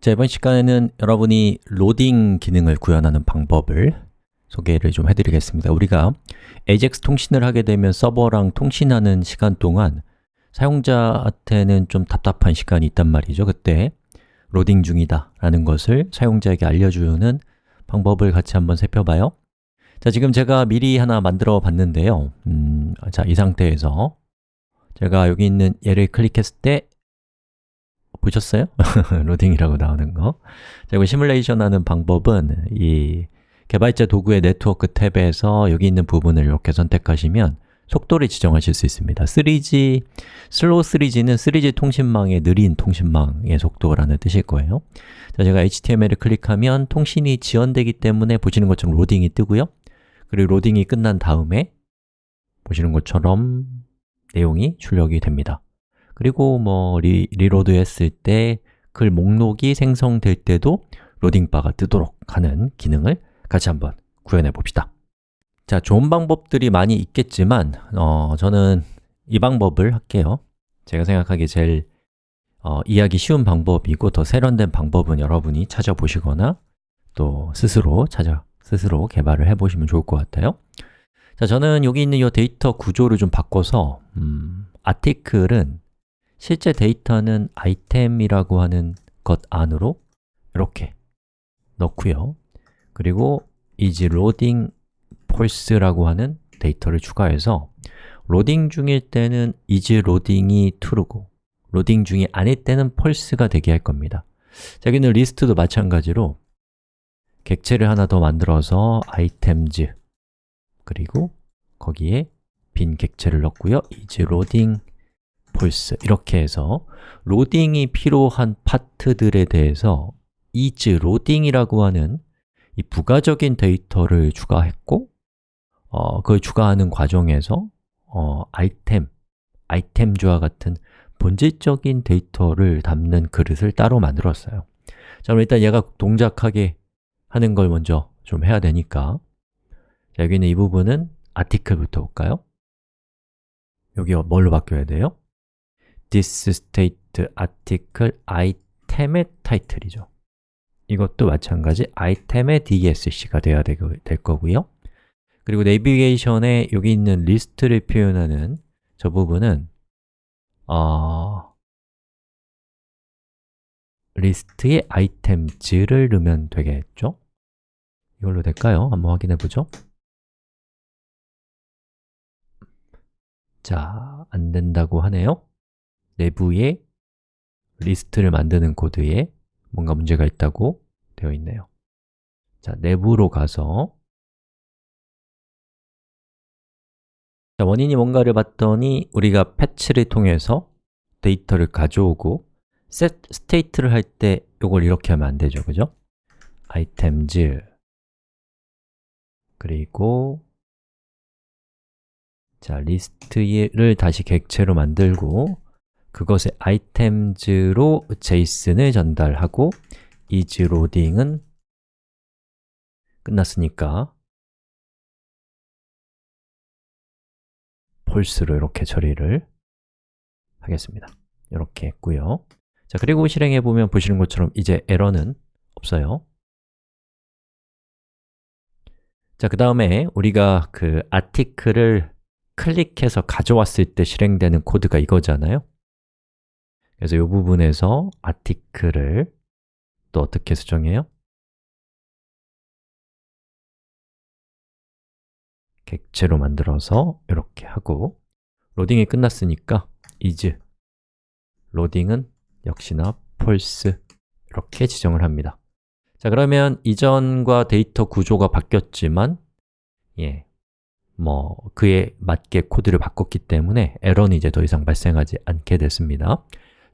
자, 이번 시간에는 여러분이 로딩 기능을 구현하는 방법을 소개를 좀 해드리겠습니다. 우리가 AJAX 통신을 하게 되면 서버랑 통신하는 시간 동안 사용자한테는 좀 답답한 시간이 있단 말이죠. 그때 로딩 중이다 라는 것을 사용자에게 알려주는 방법을 같이 한번 살펴봐요. 자, 지금 제가 미리 하나 만들어 봤는데요. 음, 자, 이 상태에서 제가 여기 있는 얘를 클릭했을 때 보셨어요? 로딩이라고 나오는 거. 자, 이거 시뮬레이션 하는 방법은 이 개발자 도구의 네트워크 탭에서 여기 있는 부분을 이렇게 선택하시면 속도를 지정하실 수 있습니다. 3G, slow 3G는 3G 통신망의 느린 통신망의 속도라는 뜻일 거예요. 자, 제가 HTML을 클릭하면 통신이 지연되기 때문에 보시는 것처럼 로딩이 뜨고요. 그리고 로딩이 끝난 다음에 보시는 것처럼 내용이 출력이 됩니다 그리고 뭐 리, reload 했을 때 글 목록이 생성될 때도 로딩바가 뜨도록 하는 기능을 같이 한번 구현해 봅시다. 자, 좋은 방법들이 많이 있겠지만 어, 저는 이 방법을 할게요. 제가 생각하기에 제일 어, 이해하기 쉬운 방법이고 더 세련된 방법은 여러분이 찾아보시거나 또 스스로 찾아 스스로 개발을 해보시면 좋을 것 같아요. 자, 저는 여기 있는 이 데이터 구조를 좀 바꿔서 음, article은 실제 데이터는 아이템이라고 하는 것 안으로 이렇게 넣고요. 그리고 is loading false라고 하는 데이터를 추가해서 로딩 중일 때는 is loading이 true고 로딩 중이 아닐 때는 false가 되게 할 겁니다. 자, 여기는 리스트도 마찬가지로 객체를 하나 더 만들어서 items 그리고 거기에 빈 객체를 넣고요. is loading false 이렇게 해서 로딩이 필요한 파트들에 대해서 is loading이라고 하는 이 부가적인 데이터를 추가했고 어, 그걸 추가하는 과정에서 어, 아이템, 아이템주와 같은 본질적인 데이터를 담는 그릇을 따로 만들었어요 자, 그럼 일단 얘가 동작하게 하는 걸 먼저 좀 해야 되니까 자, 여기 있는 이 부분은 아티클부터 볼까요? 여기 뭘로 바뀌어야 돼요? This state article item의 타이틀이죠 이것도 마찬가지 item의 dsc가 되어야 될 거고요 그리고 내비게이션에 여기 있는 리스트를 표현하는 저 부분은 어, 리스트에 items를 넣으면 되겠죠? 이걸로 될까요? 한번 확인해 보죠 자, 안 된다고 하네요 내부에 리스트를 만드는 코드에 뭔가 문제가 있다고 되어 있네요. 자, 내부로 가서 자, 원인이 뭔가를 봤더니 우리가 fetch를 통해서 데이터를 가져오고 set state를 할 때 이걸 이렇게 하면 안 되죠, 그죠? items. 그리고 자, 리스트를 다시 객체로 만들고 그것의 items로 JSON을 전달하고 is loading은 끝났으니까 false로 이렇게 처리를 하겠습니다. 이렇게 했고요. 자, 그리고 실행해 보면 보시는 것처럼 이제 에러는 없어요. 자, 그 다음에 우리가 그 아티클을 클릭해서 가져왔을 때 실행되는 코드가 이거잖아요 그래서 이 부분에서 아티클을 또 어떻게 수정해요? 객체로 만들어서 이렇게 하고 로딩이 끝났으니까 is 로딩은 역시나 false 이렇게 지정을 합니다. 자 그러면 이전과 데이터 구조가 바뀌었지만 예, 뭐 그에 맞게 코드를 바꿨기 때문에 에러는 이제 더 이상 발생하지 않게 됐습니다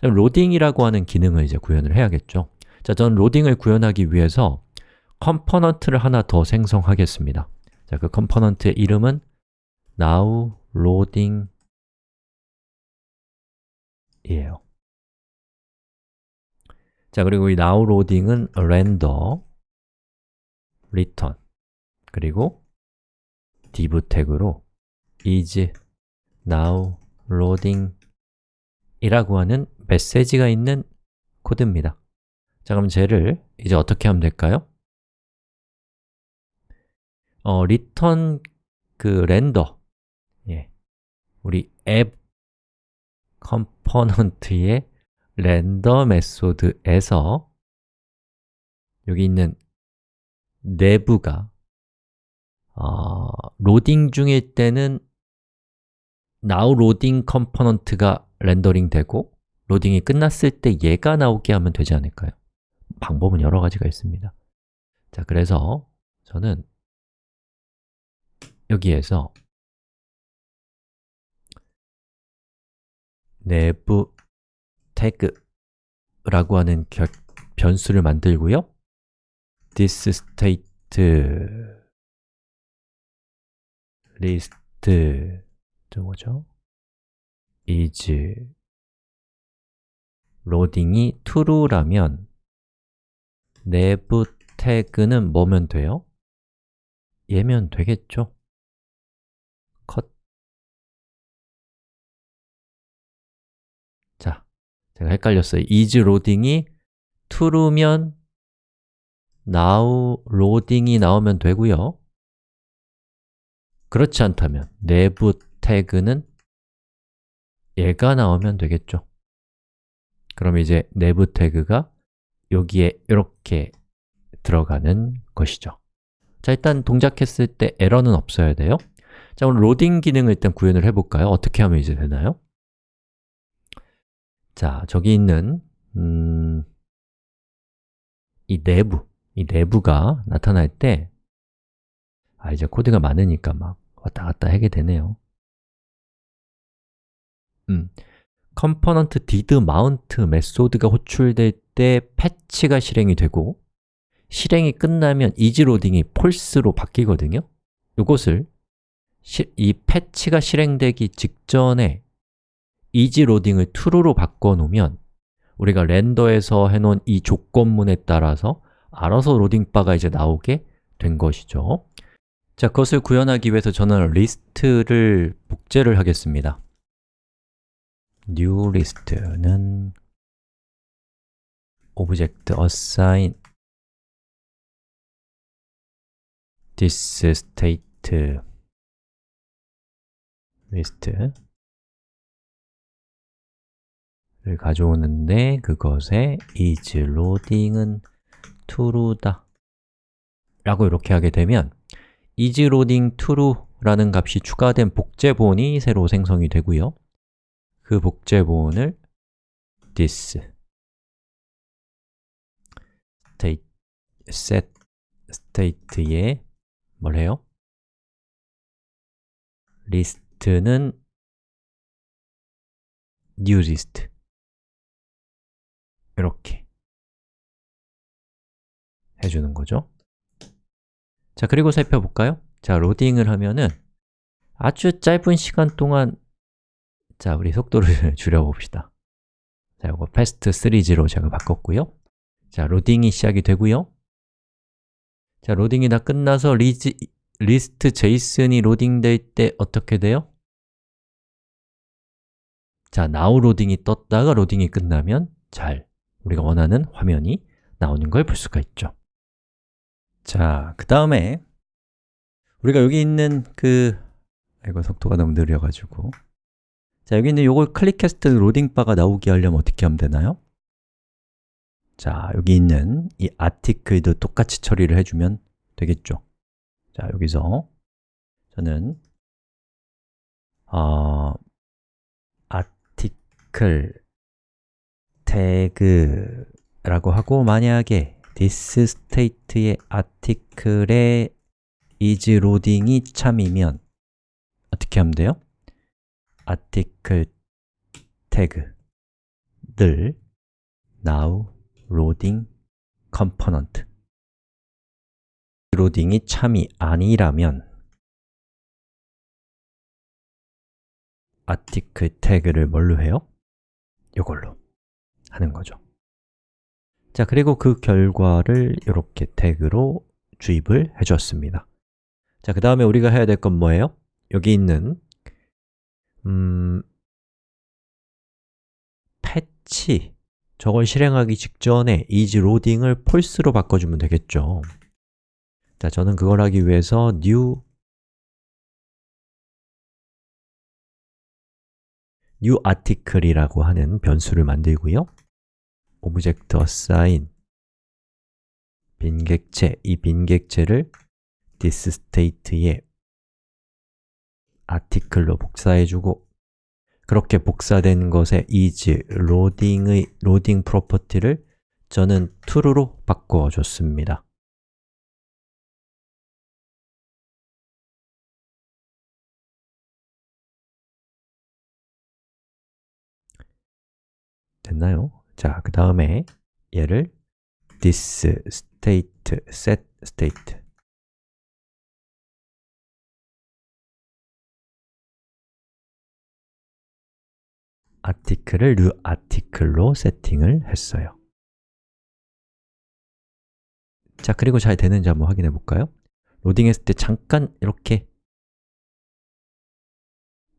로딩이라고 하는 기능을 이제 구현을 해야겠죠. 자, 저는 로딩을 구현하기 위해서 component를 하나 더 생성하겠습니다. 자, 그 component의 이름은 now loading 이에요. 자, 그리고 이 now loading은 render return 그리고 div 태그로 is now loading 이라고 하는 메시지가 있는 코드입니다 자, 그럼 쟤를 이제 어떻게 하면 될까요? 어, return 그 render 예. 우리 앱 component의 render method에서 여기 있는 nav가 어, 로딩 중일 때는 now loading component가 렌더링 되고 로딩이 끝났을 때 얘가 나오게 하면 되지 않을까요? 방법은 여러 가지가 있습니다 자, 그래서 저는 여기에서 nav 태그라고 하는 결, 변수를 만들고요 this state list 저 뭐죠? is loading이 true라면 내부 태그는 뭐면 돼요? 얘면 되겠죠? 컷 자, 제가 헷갈렸어요 is loading이 true면 now loading이 나오면 되고요 그렇지 않다면 내부 태그는 얘가 나오면 되겠죠 그럼 이제 내부 태그가 여기에 이렇게 들어가는 것이죠 자, 일단 동작했을 때 에러는 없어야 돼요 자, 오늘 로딩 기능을 일단 구현을 해볼까요? 어떻게 하면 이제 되나요? 자, 저기 있는 음, 이 nav, 이 nav가 나타날 때 아, 이제 코드가 많으니까 막 왔다 갔다 하게 되네요 음, component did mount method가 호출될 때 fetch가 실행이 되고 실행이 끝나면 isLoading이 false로 바뀌거든요. 이것을 이 패치가 실행되기 직전에 이지로딩을 true로 바꿔놓으면 우리가 렌더에서 해놓은 이 조건문에 따라서 알아서 로딩바가 이제 나오게 된 것이죠. 자, 그것을 구현하기 위해서 저는 리스트를 복제를 하겠습니다 new list는 object assign this state list 를 가져오는데 그것에 is loading은 true다 라고 이렇게 하게 되면 is loading true라는 값이 추가된 복제본이 새로 생성이 되고요 그 복제본을 this state set state에 뭘 해요? list는 new list 이렇게 해주는 거죠 자, 그리고 살펴볼까요? 자, 로딩을 하면은 아주 짧은 시간 동안 자, 우리 속도를 줄여봅시다. 자, 이거 fast 3G로 제가 바꿨고요. 자, 로딩이 시작이 되고요. 자, 로딩이 다 끝나서 리즈, list json이 로딩될 때 어떻게 돼요? 자, now 로딩이 떴다가 로딩이 끝나면 잘 우리가 원하는 화면이 나오는 걸 볼 수가 있죠. 자, 그 다음에 우리가 여기 있는 그 이거 속도가 너무 느려가지고 자, 여기 있는 요걸 클릭했을 때 로딩바가 나오게 하려면 어떻게 하면 되나요? 자, 여기 있는 이 아티클도 똑같이 처리를 해주면 되겠죠 자, 여기서 저는 어, 아티클 태그라고 하고 만약에 this state의 아티클에 is loading이 참이면 어떻게 하면 돼요? 아티클 태그들 now loading component 로딩이 참이 아니라면 아티클 태그를 뭘로 해요? 이걸로 하는 거죠 자, 그리고 그 결과를 이렇게 태그로 주입을 해주었습니다 자, 그 다음에 우리가 해야 될 건 뭐예요? 여기 있는 음, 패치. 저걸 실행하기 직전에 is loading을 false로 바꿔주면 되겠죠. 자, 저는 그걸 하기 위해서 new new article이라고 하는 변수를 만들고요. object assign. 빈객체, 이 빈객체를 this state에 article로 복사해주고 그렇게 복사된 것에 is loading의 loading property를 저는 true로 바꿔줬습니다. 됐나요? 자, 그 다음에 얘를 this state set state article을 new article로 세팅을 했어요. 자, 그리고 잘 되는지 한번 확인해 볼까요? 로딩했을 때 잠깐 이렇게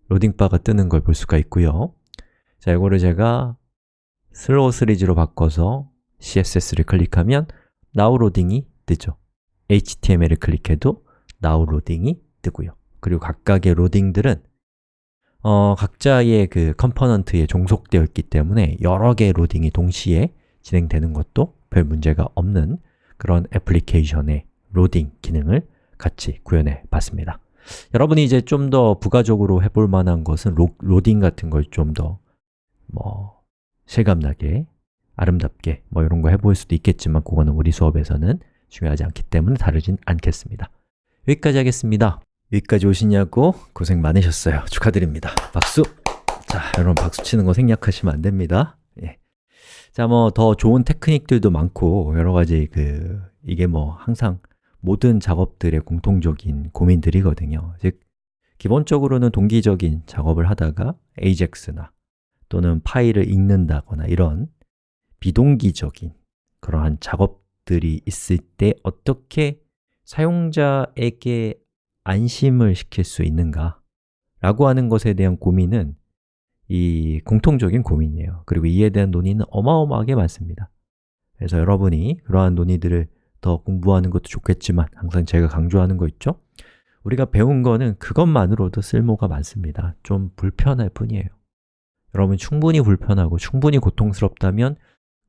로딩바가 뜨는 걸 볼 수가 있고요. 자, 이거를 제가 슬로우 시리즈로 바꿔서 CSS를 클릭하면 Now Loading이 뜨죠. HTML을 클릭해도 Now Loading이 뜨고요. 그리고 각각의 로딩들은 어, 각자의 그 component에 종속되어 있기 때문에 여러 개의 로딩이 동시에 진행되는 것도 별 문제가 없는 그런 애플리케이션의 로딩 기능을 같이 구현해 봤습니다. 여러분이 이제 좀 더 부가적으로 해볼 만한 것은 로, 로딩 같은 걸 좀 더 뭐 실감나게, 아름답게 뭐 이런 거 해볼 수도 있겠지만 그거는 우리 수업에서는 중요하지 않기 때문에 다루진 않겠습니다. 여기까지 하겠습니다 여기까지 오시냐고 고생 많으셨어요 축하드립니다 박수! 자, 여러분 박수 치는 거 생략하시면 안 됩니다 예. 자, 뭐 더 좋은 테크닉들도 많고 여러 가지 그 이게 뭐 항상 모든 작업들의 공통적인 고민들이거든요 즉, 기본적으로는 동기적인 작업을 하다가 AJAX나 또는 파일을 읽는다거나 이런 비동기적인 그러한 작업들이 있을 때 어떻게 사용자에게 안심을 시킬 수 있는가? 라고 하는 것에 대한 고민은 이 공통적인 고민이에요. 그리고 이에 대한 논의는 어마어마하게 많습니다. 그래서 여러분이 그러한 논의들을 더 공부하는 것도 좋겠지만 항상 제가 강조하는 거 있죠? 우리가 배운 거는 그것만으로도 쓸모가 많습니다. 좀 불편할 뿐이에요. 여러분 충분히 불편하고 충분히 고통스럽다면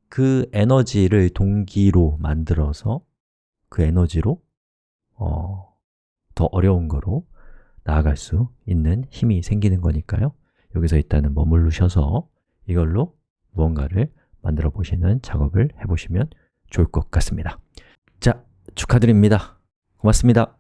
그 에너지를 동기로 만들어서 그 에너지로 어, 더 어려운 거로 나아갈 수 있는 힘이 생기는 거니까요. 여기서 일단은 머물르셔서 이걸로 무언가를 만들어 보시는 작업을 해보시면 좋을 것 같습니다. 자, 축하드립니다. 고맙습니다